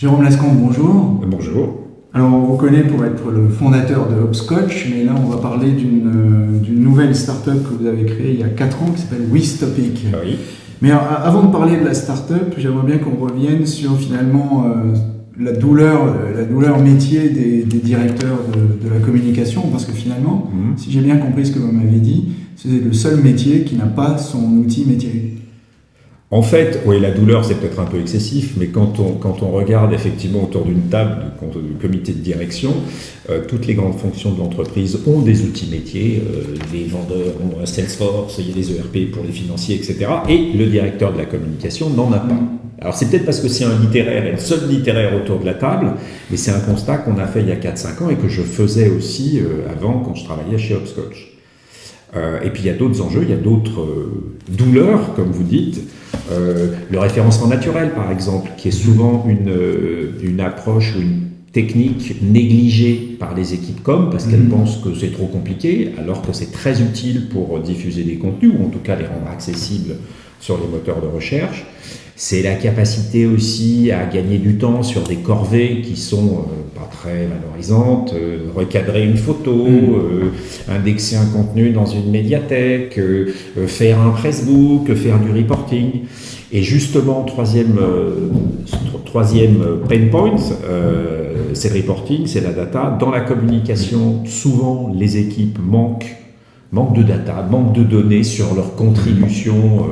Jérôme Lascombe, bonjour. Bonjour. Alors, on vous connaît pour être le fondateur de Hopscotch, mais là, on va parler d'une nouvelle start-up que vous avez créée il y a 4 ans qui s'appelle WeStopic. Oui. Mais avant de parler de la start-up, j'aimerais bien qu'on revienne sur finalement euh, la, douleur, la douleur métier des, directeurs de, la communication, parce que finalement, Mhm. si j'ai bien compris ce que vous m'avez dit, c'est le seul métier qui n'a pas son outil métier. En fait, oui, la douleur, c'est peut-être un peu excessif, mais quand on, quand on regarde effectivement autour d'une table de comité de direction, euh, toutes les grandes fonctions de l'entreprise ont des outils métiers. Euh, les vendeurs ont un Salesforce, il y a des ERP pour les financiers, etc. Et le directeur de la communication n'en a pas. Alors c'est peut-être parce que c'est un littéraire et le seul littéraire autour de la table, mais c'est un constat qu'on a fait il y a 4-5 ans et que je faisais aussi euh, avant quand je travaillais chez Hopscotch. Euh, et puis il y a d'autres enjeux, il y a d'autres euh, douleurs, comme vous dites. Euh, le référencement naturel, par exemple, qui est souvent une, euh, une approche ou une technique négligée par les équipes com parce qu'elles Mhm. pensent que c'est trop compliqué, alors que c'est très utile pour diffuser des contenus ou en tout cas les rendre accessibles sur les moteurs de recherche. C'est la capacité aussi à gagner du temps sur des corvées qui sont euh, pas très valorisantes, euh, recadrer une photo, Mhm. euh, indexer un contenu dans une médiathèque, faire un pressbook, faire du reporting. Et justement, troisième, tro- troisième pain point, c'est le reporting, c'est la data. Dans la communication, souvent, les équipes manquent, manquent de data, manquent de données sur leur contribution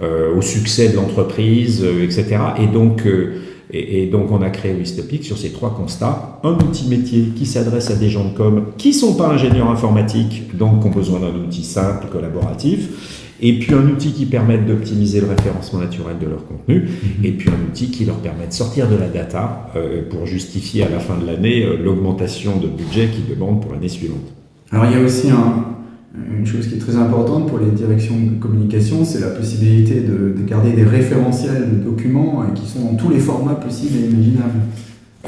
au succès de l'entreprise, euh, etc. Et donc, euh, et, et donc, on a créé Wistopic sur ces trois constats. Un outil métier qui s'adresse à des gens de com qui sont pas ingénieurs informatiques, donc qui ont besoin d'un outil simple, collaboratif. Et puis un outil qui permette d'optimiser le référencement naturel de leur contenu. Et puis un outil qui leur permet de sortir de la data euh, pour justifier à la fin de l'année euh, l'augmentation de budget qu'ils demandent pour l'année suivante. Alors, il y a aussi un- une chose qui est très importante pour les directions de communication, c'est la possibilité de, de garder des référentiels de documents euh, qui sont dans tous les formats possibles et imaginables.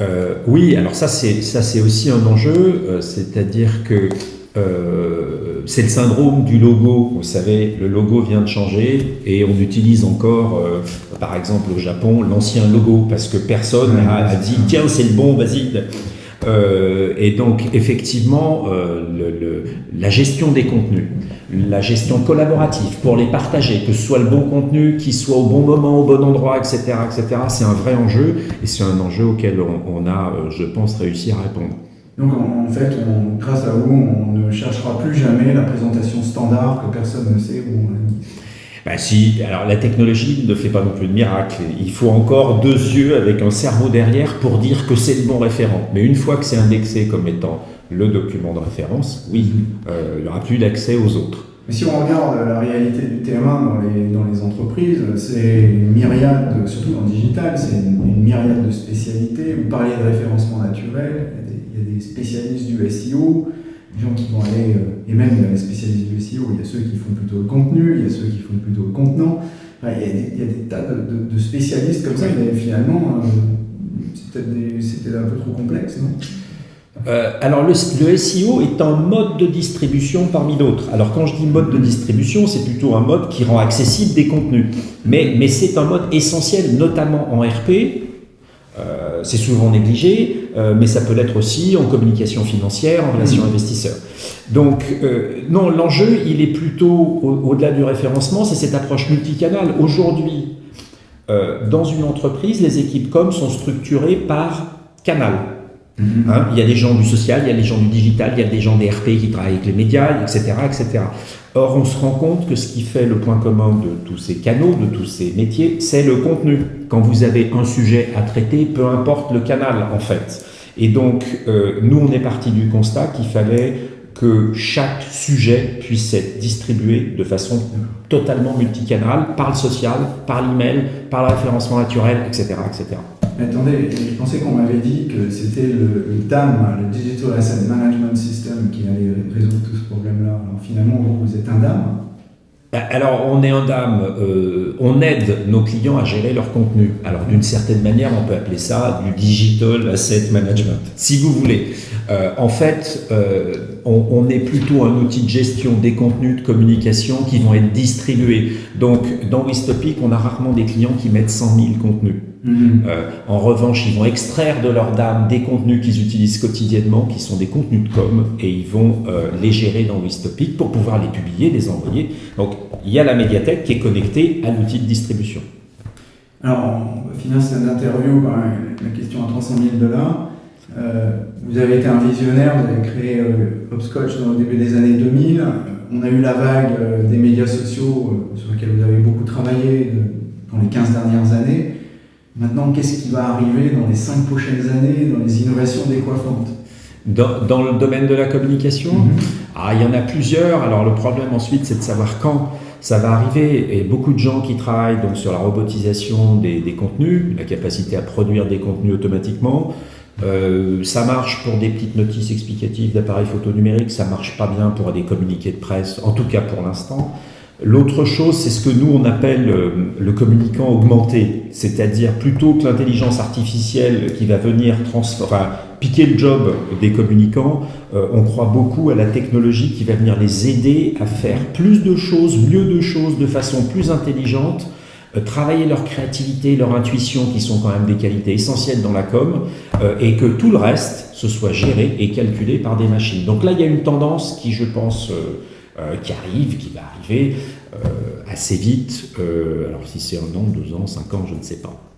Euh, oui, alors ça c'est ça c'est aussi un enjeu, euh, c'est-à-dire que euh, c'est le syndrome du logo. Vous savez, le logo vient de changer et on utilise encore, par exemple au Japon, l'ancien logo parce que personne Ouais, a, a c'est dit tiens c'est le bon, vas-y. Euh, et donc effectivement, euh, la gestion des contenus, la gestion collaborative pour les partager, que ce soit le bon contenu, qu'il soit au bon moment, au bon endroit, etc., etc. C'est un vrai enjeu et c'est un enjeu auquel on, a, euh, je pense, réussi à répondre. Donc en, fait, grâce à vous, on ne cherchera plus jamais la présentation standard que personne ne sait où on l'a mis. Bah si, alors la technologie ne fait pas non plus de miracle. Il faut encore deux yeux avec un cerveau derrière pour dire que c'est le bon référent. Mais une fois que c'est indexé comme étant le document de référence, oui, euh, il n'y aura plus d'accès aux autres. Mais si on regarde la réalité du terrain dans les, entreprises, c'est une myriade, de- surtout dans le digital, c'est une, myriade de spécialités. Vous parliez de référencement naturel, il y a des spécialistes du SEO, des gens qui vont aller, euh, et même dans les spécialistes du SEO, il y a ceux qui font plutôt le contenu, il y a ceux qui font plutôt le contenant. Enfin, il, y a des, il y a des tas de, de- de spécialistes comme ça, mais finalement, euh, c'était un peu trop complexe, non? Euh, alors le, le SEO est un mode de distribution parmi d'autres. Alors quand je dis mode de distribution, c'est plutôt un mode qui rend accessible des contenus. Mais, mais c'est un mode essentiel, notamment en RP. Euh, c'est souvent négligé, euh, mais ça peut l'être aussi en communication financière, en relation Mhm. investisseur. Donc euh, non, l'enjeu, il est plutôt au- au-delà du référencement, c'est cette approche multicanale. Aujourd'hui, dans une entreprise, les équipes com sont structurées par canal. Hein, il y a des gens du social, il y a des gens du digital, il y a des gens des RP qui travaillent avec les médias, etc., etc. Or, on se rend compte que ce qui fait le point commun de tous ces canaux, de tous ces métiers, c'est le contenu. Quand vous avez un sujet à traiter, peu importe le canal, en fait. Et donc, euh, nous, on est parti du constat qu'il fallait que chaque sujet puisse être distribué de façon totalement multicanale, par le social, par l'email, par le référencement naturel, etc., etc. Attendez, je pensais qu'on m'avait dit que c'était le, DAM, le Digital Asset Management System, qui allait résoudre tout ce problème-là. Alors finalement, vous, êtes un DAM bah, alors, on est un dame, euh, on aide nos clients à gérer leur contenu. Alors, d'une certaine manière, on peut appeler ça du digital asset management, si vous voulez. Euh, en fait, euh, on, est plutôt un outil de gestion des contenus de communication qui vont être distribués. Donc, dans Wistopic, on a rarement des clients qui mettent 100 000 contenus. Mhm. Euh, en revanche, ils vont extraire de leur dame des contenus qu'ils utilisent quotidiennement, qui sont des contenus de com, et ils vont les gérer dans Wistopic pour pouvoir les publier, les envoyer. Donc, il y a la médiathèque qui est connectée à l'outil de distribution. Alors, on finir cette interview par la question à 300 000 dollars. Euh, vous avez été un visionnaire, vous avez créé euh, Hopscotch le début des années 2000. On a eu la vague euh, des médias sociaux sur lesquels vous avez beaucoup travaillé dans les 15 dernières années. Maintenant, qu'est-ce qui va arriver dans les 5 prochaines années dans les innovations décoiffantes? Dans, dans, le domaine de la communication? Mm-hmm. ah, Il y en a plusieurs. Alors le problème ensuite, c'est de savoir quand ça va arriver. Et beaucoup de gens qui travaillent donc, sur la robotisation des, des contenus, la capacité à produire des contenus automatiquement, euh, ça marche pour des petites notices explicatives d'appareils photo numériques, ça marche pas bien pour des communiqués de presse, en tout cas pour l'instant. L'autre chose, c'est ce que nous on appelle euh, le communicant augmenté, c'est-à-dire plutôt que l'intelligence artificielle qui va venir enfin, piquer le job des communicants, euh, on croit beaucoup à la technologie qui va venir les aider à faire plus de choses, mieux de choses, de façon plus intelligente, travailler leur créativité, leur intuition, qui sont quand même des qualités essentielles dans la com, euh, et que tout le reste, se soit géré et calculé par des machines. Donc là, il y a une tendance qui, je pense, euh, qui arrive, qui va arriver assez vite. alors si c'est un an, deux ans, cinq ans, je ne sais pas.